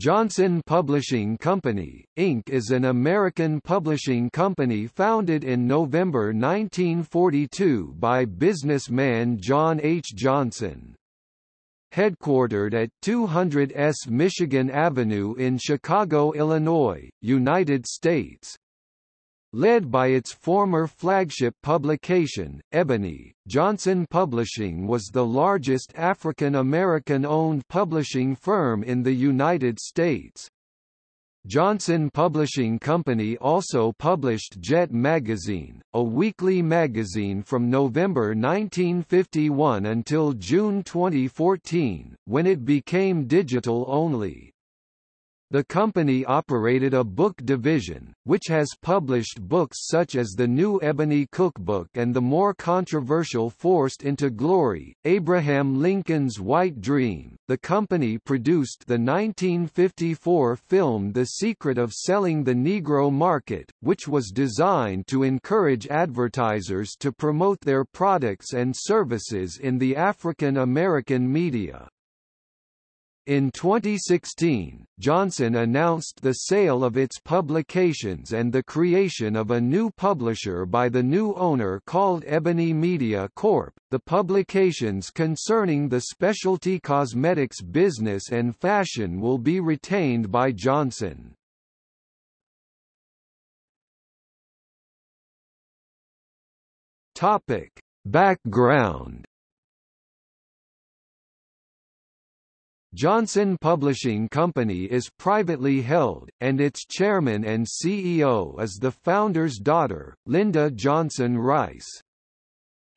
Johnson Publishing Company, Inc. is an American publishing company founded in November 1942 by businessman John H. Johnson. Headquartered at 200 S Michigan Avenue in Chicago, Illinois, United States. Led by its former flagship publication, Ebony, Johnson Publishing was the largest African-American-owned publishing firm in the United States. Johnson Publishing Company also published Jet Magazine, a weekly magazine from November 1951 until June 2014, when it became digital only. The company operated a book division, which has published books such as the New Ebony Cookbook and the more controversial Forced into Glory, Abraham Lincoln's White Dream. The company produced the 1954 film The Secret of Selling the Negro Market, which was designed to encourage advertisers to promote their products and services in the African American media. In 2016, Johnson announced the sale of its publications and the creation of a new publisher by the new owner called Ebony Media Corp. The publications concerning the specialty cosmetics business and fashion will be retained by Johnson. Topic: Background Johnson Publishing Company is privately held, and its chairman and CEO is the founder's daughter, Linda Johnson Rice.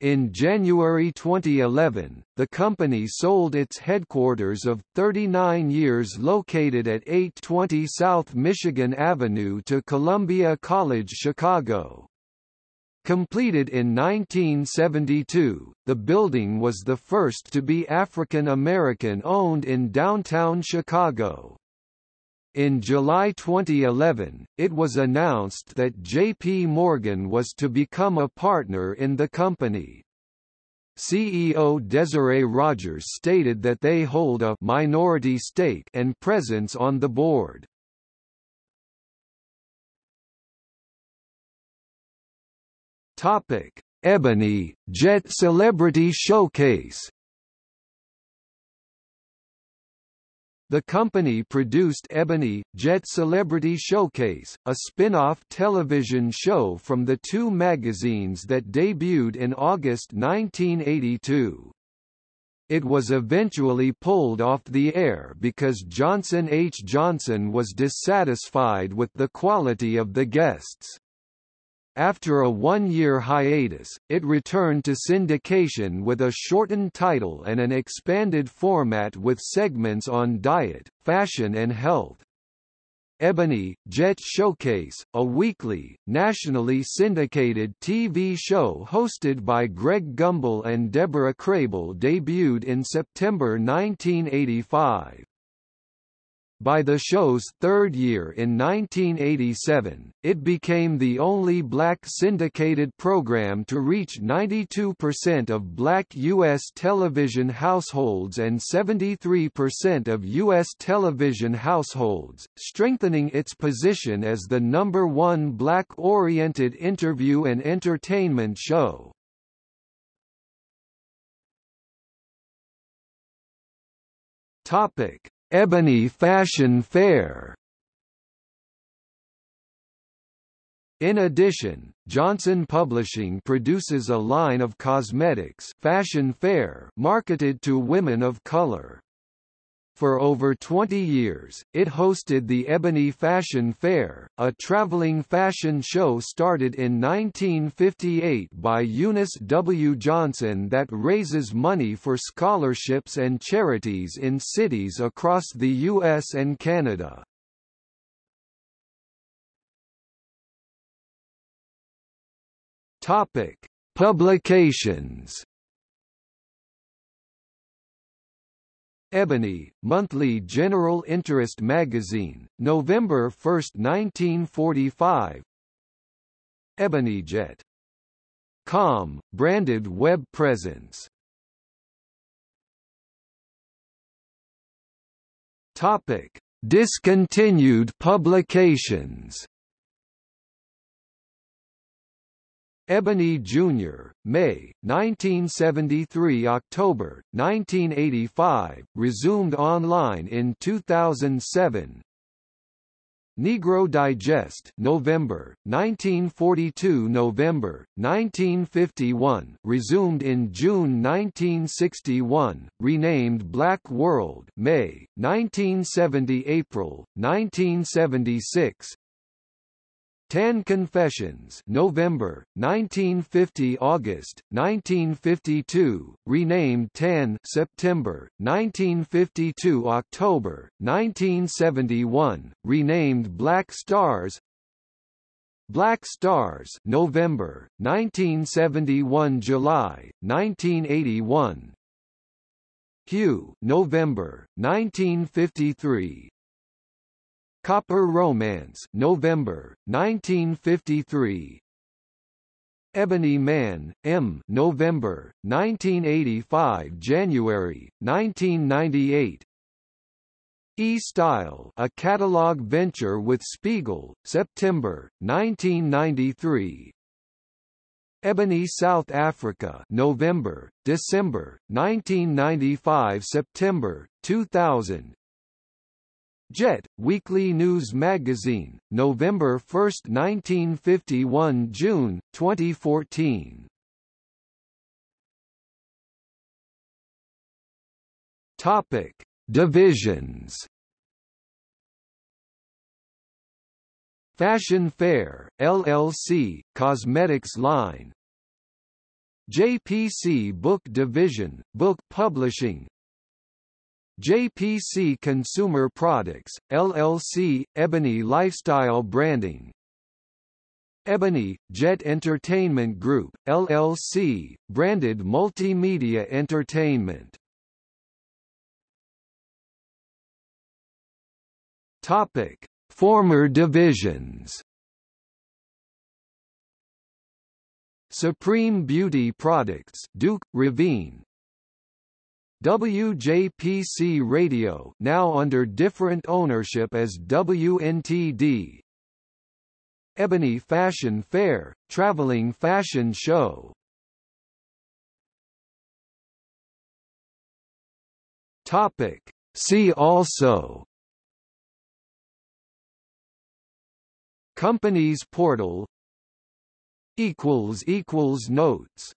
In January 2011, the company sold its headquarters of 39 years located at 820 South Michigan Avenue to Columbia College Chicago. Completed in 1972, the building was the first to be African American owned in downtown Chicago. In July 2011, it was announced that J.P. Morgan was to become a partner in the company. CEO Desiree Rogers stated that they hold a minority stake and presence on the board. Topic: Ebony Jet Celebrity Showcase. The company produced Ebony, Jet Celebrity Showcase, a spin-off television show from the two magazines that debuted in August 1982. It was eventually pulled off the air because Johnson H. Johnson was dissatisfied with the quality of the guests. After a one-year hiatus, it returned to syndication with a shortened title and an expanded format with segments on diet, fashion and health. Ebony, Jet Showcase, a weekly, nationally syndicated TV show hosted by Greg Gumbel and Deborah Crable debuted in September 1985. By the show's third year in 1987, it became the only black syndicated program to reach 92% of black U.S. television households and 73% of U.S. television households, strengthening its position as the number one black-oriented interview and entertainment show. Topic Ebony Fashion Fair In addition, Johnson Publishing produces a line of cosmetics Fashion Fair marketed to women of color. For over 20 years, it hosted the Ebony Fashion Fair, a traveling fashion show started in 1958 by Eunice W. Johnson that raises money for scholarships and charities in cities across the U.S. and Canada. Topic: Publications Ebony, monthly general interest magazine, November 1, 1945 EbonyJet. Com, branded web presence. Topic: Discontinued publications Ebony Jr., May, 1973 October, 1985, resumed online in 2007 Negro Digest November, 1942 November, 1951 resumed in June 1961, renamed Black World May, 1970 April, 1976 Ten Confessions November, 1950 August, 1952, renamed Ten September, 1952 October, 1971, renamed Black Stars. Black Stars November, 1971 July, 1981 Hue, November, 1953 Copper Romance November, 1953 Ebony Man, M. November, 1985 January, 1998 E-Style a catalog venture with Spiegel, September, 1993 Ebony South Africa November, December, 1995 September, 2000 Jet, Weekly News Magazine, November 1, 1951 June, 2014 Topic. Divisions Fashion Fair, LLC, Cosmetics Line JPC Book Division, Book Publishing JPC Consumer Products, LLC, Ebony Lifestyle Branding. Ebony, Jet Entertainment Group, LLC, branded multimedia entertainment. Topic. Former divisions. Supreme Beauty Products Duke, Raveen WJPC Radio now under different ownership as WNTD Ebony Fashion Fair, traveling fashion show. Topic. See also. Companies portal. Equals Notes